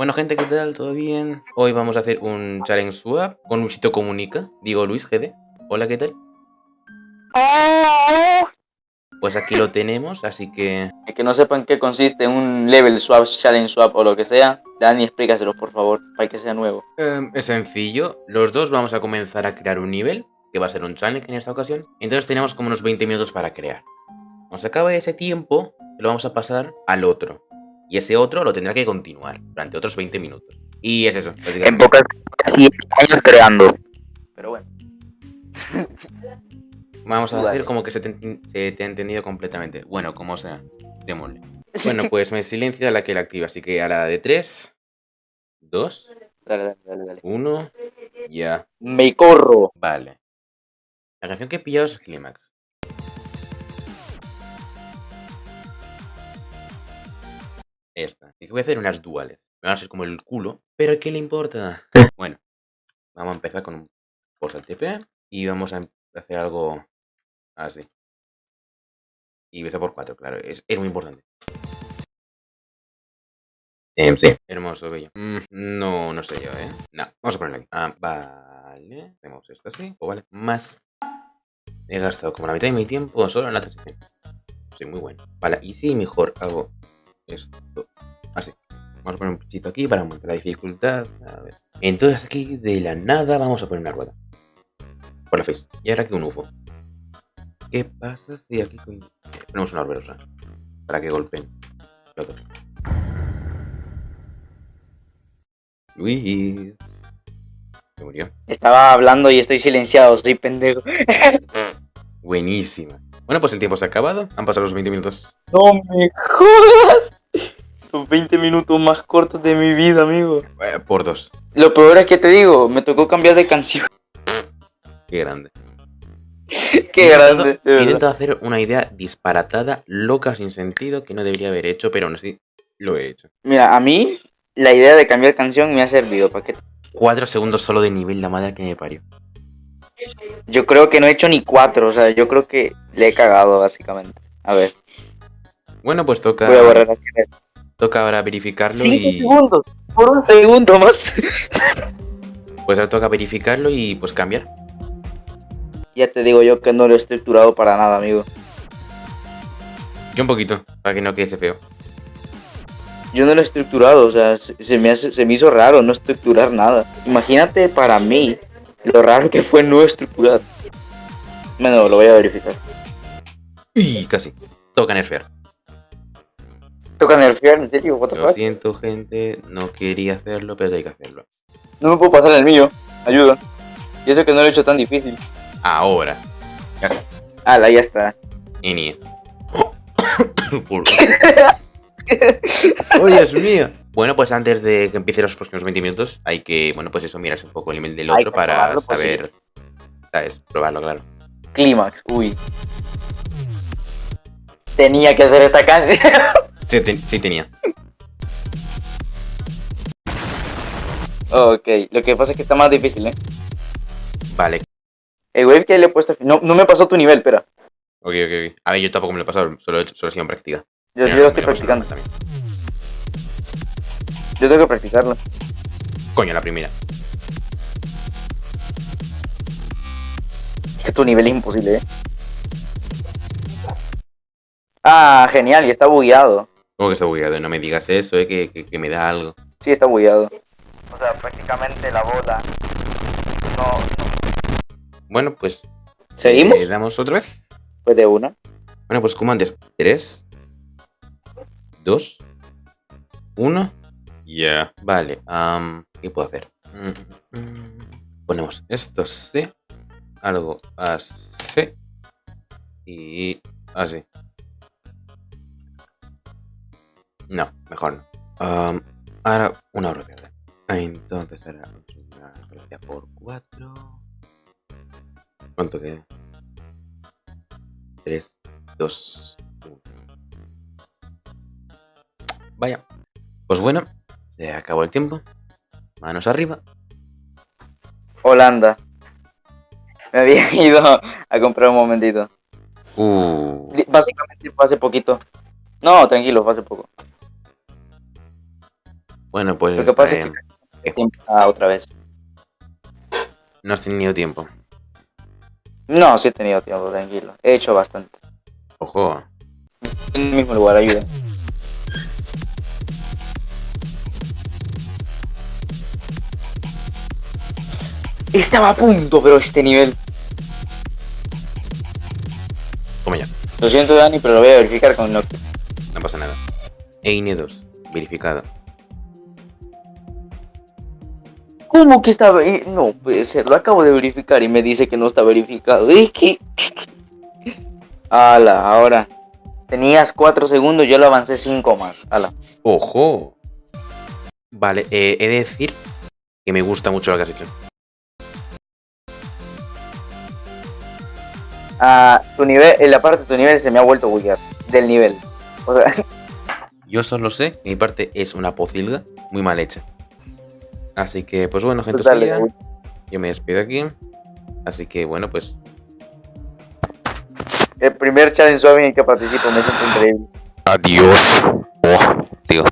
Bueno, gente, ¿qué tal? ¿Todo bien? Hoy vamos a hacer un challenge swap con Luisito Comunica. Digo, Luis GD. Hola, ¿qué tal? Pues aquí lo tenemos, así que... Es que no sepan qué consiste un level swap, challenge swap o lo que sea, Dani, explícaselos por favor, para que sea nuevo. Em, es sencillo. Los dos vamos a comenzar a crear un nivel, que va a ser un challenge en esta ocasión. Entonces tenemos como unos 20 minutos para crear. Cuando se acabe ese tiempo, lo vamos a pasar al otro. Y ese otro lo tendrá que continuar durante otros 20 minutos. Y es eso, En pocas así años creando. Pero bueno. Vamos a decir como que se te, ha entendido completamente. Bueno, como sea, démosle. Bueno, pues me silencia la que la activa, así que a la de 3, 2, 1, ya. Me corro. Vale. La canción que he pillado es Climax. Esta. Y voy a hacer unas duales. Me van a ser como el culo. Pero ¿qué le importa? bueno. Vamos a empezar con un al TP. Y vamos a hacer algo así. Y empieza por 4, claro. Es, muy importante. Em, sí. Hermoso, bello. Mm, no, no sé yo, ¿eh? No. Vamos a ponerlo aquí. Ah, vale. Hacemos esto así. O vale. Más. He gastado como la mitad de mi tiempo solo en la transición. Sí, muy bueno. Vale, y si mejor hago esto así. Vamos a poner un pichito aquí para aumentar la dificultad. A ver. Entonces aquí de la nada vamos a poner una rueda. Por la face. Y ahora aquí un UFO. ¿Qué pasa si aquí ponemos una arverosa? Para que golpeen. Luis. Se murió. Estaba hablando y estoy silenciado, soy pendejo. Buenísima. Bueno, pues el tiempo se ha acabado. Han pasado los 20 minutos. No me jodas. Los 20 minutos más cortos de mi vida, amigo. Eh, por dos. Lo peor es que te digo, me tocó cambiar de canción. Qué grande. Qué grande. He intentado hacer una idea disparatada, loca, sin sentido, que no debería haber hecho, pero aún así lo he hecho. Mira, a mí la idea de cambiar canción me ha servido. ¿Para qué? Cuatro segundos solo de nivel, la madre que me parió. Yo creo que no he hecho ni cuatro, o sea, yo creo que le he cagado, básicamente. A ver. Bueno, pues toca... Voy a borrar Toca ahora verificarlo Cinco y... segundos, por un segundo más. pues ahora toca verificarlo y pues cambiar. Ya te digo yo que no lo he estructurado para nada, amigo. Yo un poquito, para que no quede feo. Yo no lo he estructurado, o sea, se, me se me hizo raro no estructurar nada. Imagínate para mí lo raro que fue no estructurar. Bueno, lo voy a verificar. Y casi. Toca nerfear. ¿Toca nerfear? ¿En serio? Lo siento, gente. No quería hacerlo, pero hay que hacerlo. No me puedo pasar el mío. Ayuda. Y eso que no lo he hecho tan difícil. Ahora. Ya está. ya está. Y ¡Oh, Dios mío! Bueno, pues antes de que empiece los próximos 20 minutos, hay que, bueno, pues eso, mirarse un poco el nivel del otro para pues saber, ¿sabes? Probarlo, claro. Clímax, uy. Tenía que hacer esta canción. Sí, tenía. Ok, lo que pasa es que está más difícil, ¿eh? Vale. El wave que le he puesto... No, no me pasó tu nivel, pero... Ok, ok, ok. A ver, yo tampoco me lo he pasado, solo, solo he sido en práctica. Yo, yo estoy practicando. También. Yo tengo que practicarlo. Coño, la primera. Es que tu nivel es imposible, ¿eh? Ah, genial, y está bugueado. ¿Cómo que está bugueado? No me digas eso, eh, que, que, me da algo. Sí, está bugueado. O sea, prácticamente la bola no... Bueno, pues... ¿Seguimos? ¿Le damos otra vez? Pues de una. Bueno, pues como antes. Tres. Dos. Uno. Ya. Vale. ¿Qué puedo hacer? Ponemos esto así. Algo así. Y así. No, mejor no. ahora una hora verde. Entonces ahora una velocidad por 4. ¿Cuánto queda? 3, 2, 1. Vaya. Pues bueno, se acabó el tiempo. Manos arriba. Holanda. Me había ido a comprar un momentito. Uh. Básicamente fue hace poquito. No, tranquilo, fue hace poco. Bueno, pues Lo que pasa es eh, que Ah, otra vez. no has tenido tiempo. No, sí he tenido tiempo, tranquilo. He hecho bastante. Ojo. En el mismo lugar, ayuda. Estaba a punto, pero este nivel. Toma ya. Lo siento, Dani, pero lo voy a verificar con Nokia. No pasa nada. Eine 2. Verificado. ¿Cómo que está No puede ser, lo acabo de verificar y me dice que no está verificado. Es que. Ala, ahora. Tenías 4 segundos, yo lo avancé 5 más. Ala. ¡Ojo! Vale, eh, he de decir que me gusta mucho lo que has hecho. Ah, tu nivel, en la parte de tu nivel se me ha vuelto a buguear. Del nivel. O sea, Yo solo sé que mi parte es una pocilga muy mal hecha. Así que, pues bueno, gente, uy, yo me despido aquí. Así que, bueno, pues el primer challenge suave en el que participo me siento increíble. Adiós. Oh, tío.